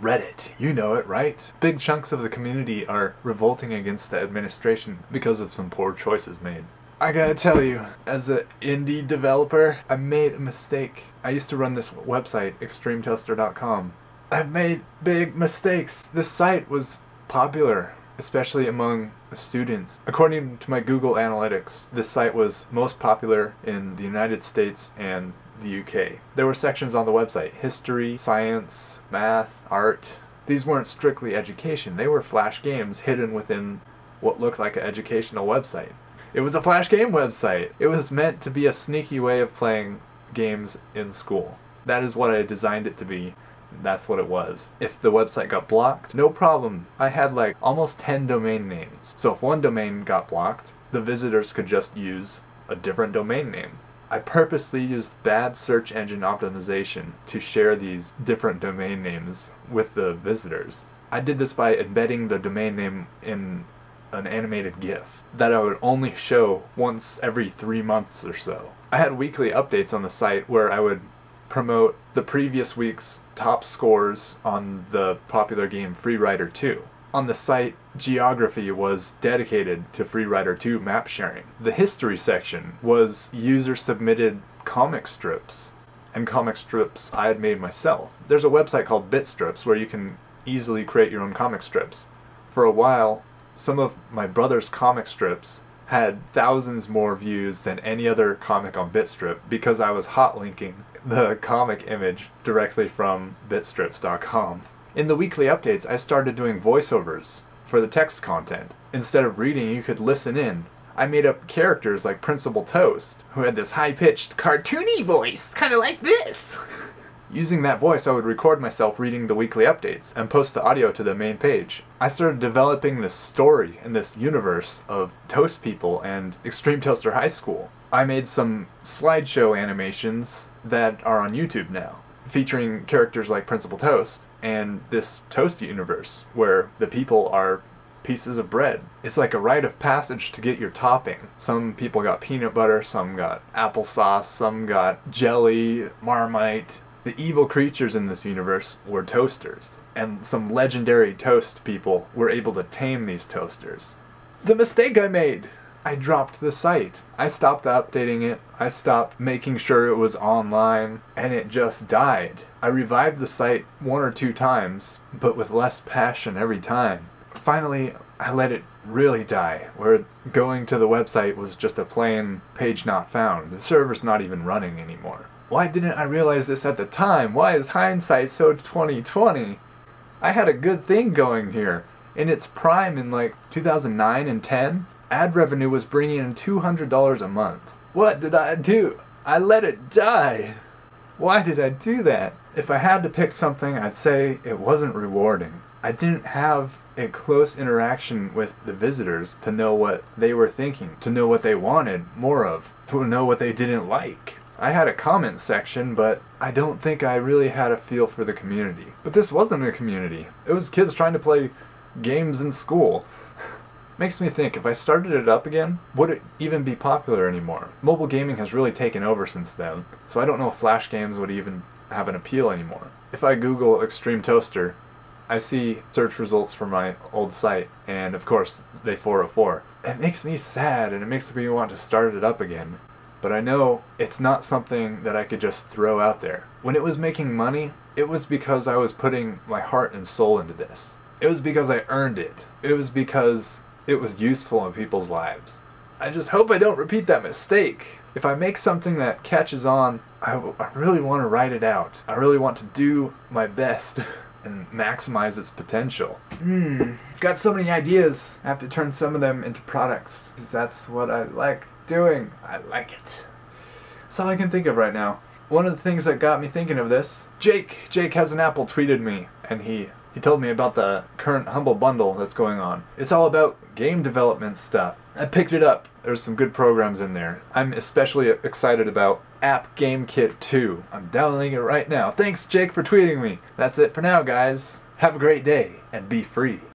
Reddit. You know it, right? Big chunks of the community are revolting against the administration because of some poor choices made. I gotta tell you, as an indie developer, I made a mistake. I used to run this website, extremetoaster.com. I've made big mistakes. This site was popular, especially among students. According to my Google Analytics, this site was most popular in the United States and the UK. There were sections on the website, history, science, math, art. These weren't strictly education, they were flash games hidden within what looked like an educational website. It was a flash game website. It was meant to be a sneaky way of playing games in school. That is what I designed it to be. That's what it was. If the website got blocked, no problem. I had like almost 10 domain names. So if one domain got blocked, the visitors could just use a different domain name. I purposely used bad search engine optimization to share these different domain names with the visitors. I did this by embedding the domain name in an animated GIF that I would only show once every three months or so. I had weekly updates on the site where I would promote the previous week's top scores on the popular game Free Rider 2. On the site, geography was dedicated to Freerider 2 map sharing. The history section was user-submitted comic strips, and comic strips I had made myself. There's a website called Bitstrips where you can easily create your own comic strips. For a while, some of my brother's comic strips had thousands more views than any other comic on Bitstrip because I was hot linking the comic image directly from bitstrips.com. In the weekly updates, I started doing voiceovers for the text content. Instead of reading, you could listen in. I made up characters like Principal Toast, who had this high-pitched, cartoony voice, kind of like this. Using that voice, I would record myself reading the weekly updates and post the audio to the main page. I started developing this story and this universe of Toast People and Extreme Toaster High School. I made some slideshow animations that are on YouTube now, featuring characters like Principal Toast and this Toast universe where the people are pieces of bread. It's like a rite of passage to get your topping. Some people got peanut butter, some got applesauce, some got jelly, marmite, the evil creatures in this universe were toasters, and some legendary toast people were able to tame these toasters. The mistake I made! I dropped the site. I stopped updating it, I stopped making sure it was online, and it just died. I revived the site one or two times, but with less passion every time. Finally, I let it really die, where going to the website was just a plain page not found. The server's not even running anymore. Why didn't I realize this at the time? Why is hindsight so 2020? I had a good thing going here. In its prime in like 2009 and 10, ad revenue was bringing in $200 a month. What did I do? I let it die. Why did I do that? If I had to pick something, I'd say it wasn't rewarding. I didn't have a close interaction with the visitors to know what they were thinking, to know what they wanted more of, to know what they didn't like. I had a comment section, but I don't think I really had a feel for the community. But this wasn't a community. It was kids trying to play games in school. Makes me think, if I started it up again, would it even be popular anymore? Mobile gaming has really taken over since then, so I don't know if flash games would even have an appeal anymore. If I Google Extreme Toaster, I see search results for my old site, and of course, they 404. It makes me sad, and it makes me want to start it up again but I know it's not something that I could just throw out there. When it was making money, it was because I was putting my heart and soul into this. It was because I earned it. It was because it was useful in people's lives. I just hope I don't repeat that mistake. If I make something that catches on, I, really want to write it out. I really want to do my best and maximize its potential. Hmm, got so many ideas. I have to turn some of them into products because that's what I like doing. I like it. That's all I can think of right now. One of the things that got me thinking of this, Jake, Jake has an apple tweeted me and he he told me about the current Humble Bundle that's going on. It's all about game development stuff. I picked it up. There's some good programs in there. I'm especially excited about App Game Kit 2. I'm downloading it right now. Thanks Jake for tweeting me. That's it for now guys. Have a great day and be free.